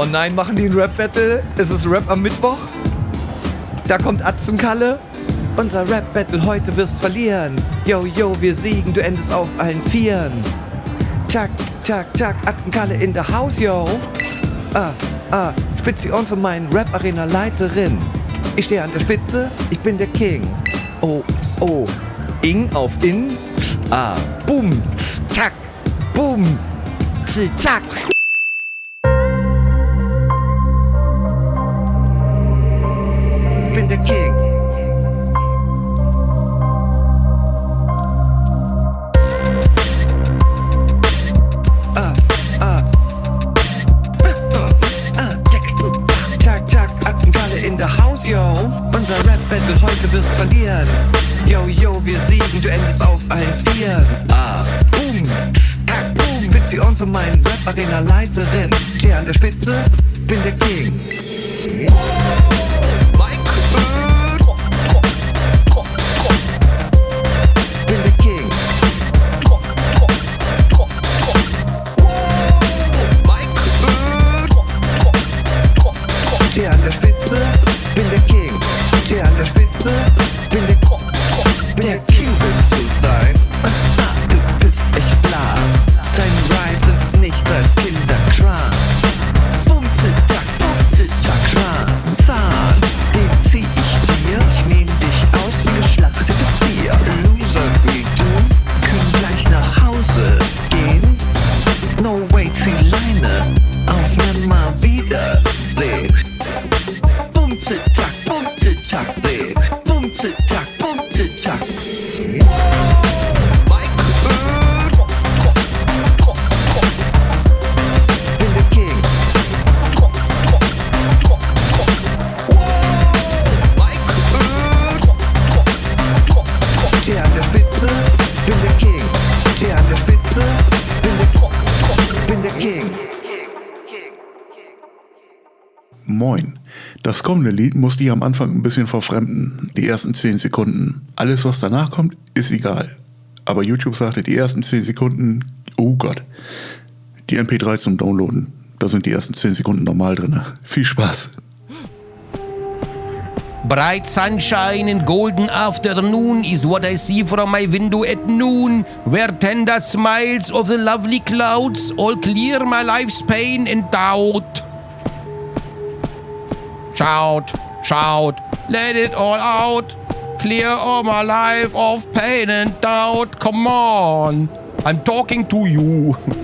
Oh nein, machen die ein Rap-Battle? Ist es Rap am Mittwoch? Da kommt Atzenkalle. Unser Rap-Battle heute wirst verlieren. Yo, yo, wir siegen, du endest auf allen Vieren. Tschak, tschak, tschak, Atzenkalle in der Haus, yo. Ah, ah, spitze on für meinen Rap-Arena-Leiterin. Ich stehe an der Spitze, ich bin der King. Oh, oh, Ing auf In. Ah, boom, tschak, boom, tschak. Meinen Rap-Arena-Leiterin. Steh an der Spitze, bin der 자. Moin. Das kommende Lied musste ich am Anfang ein bisschen verfremden. Die ersten 10 Sekunden. Alles, was danach kommt, ist egal. Aber YouTube sagte, die ersten 10 Sekunden, oh Gott. Die MP3 zum Downloaden. Da sind die ersten 10 Sekunden normal drin. Viel Spaß. Bright sunshine and golden afternoon is what I see from my window at noon, where tender smiles of the lovely clouds all clear my life's pain and doubt. Shout, shout, let it all out. Clear all my life of pain and doubt. Come on, I'm talking to you.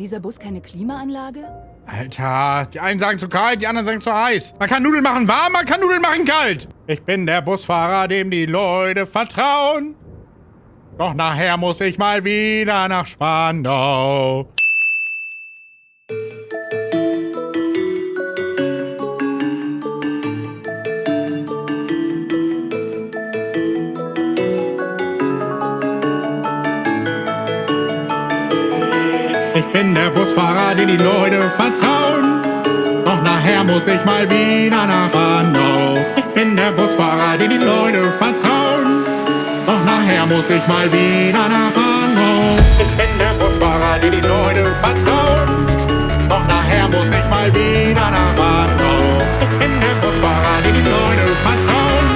dieser Bus keine Klimaanlage? Alter, die einen sagen zu kalt, die anderen sagen zu heiß. Man kann Nudeln machen warm, man kann Nudeln machen kalt. Ich bin der Busfahrer, dem die Leute vertrauen. Doch nachher muss ich mal wieder nach Spandau. Ich bin der Busfahrer, den die Leute vertrauen. Doch nachher muss ich mal wieder nach Spandau. Ich bin der Busfahrer, den die Leute vertrauen. Doch nachher muss ich mal wieder nach Spandau. Ich bin der Busfahrer, den die Leute vertrauen. Doch nachher muss ich mal wieder nach Spandau. Ich bin der Busfahrer, den die Leute vertrauen.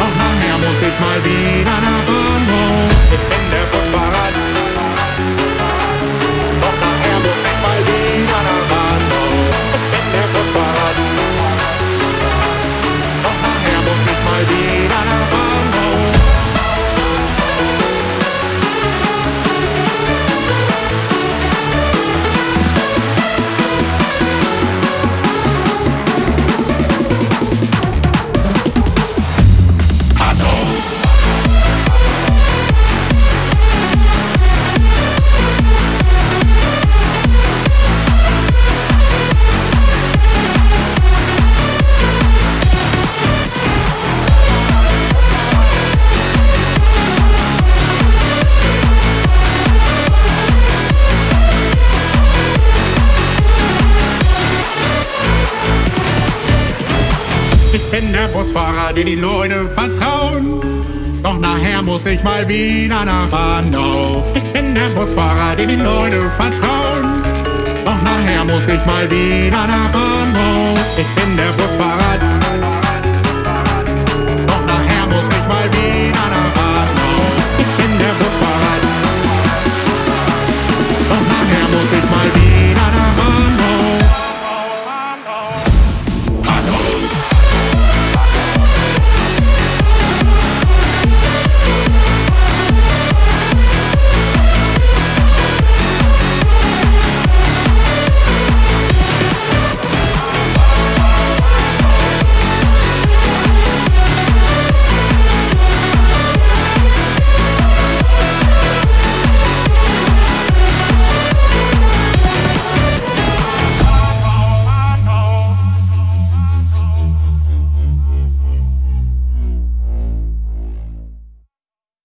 Doch nachher muss ich mal wieder bin der Busfahrer, dem die Leute vertrauen. Doch nachher muss ich mal wieder nach Spandau. Ich bin der Busfahrer, dem die Leute vertrauen. Doch nachher muss ich mal wieder nach Spandau. Ich bin der Busfahrer.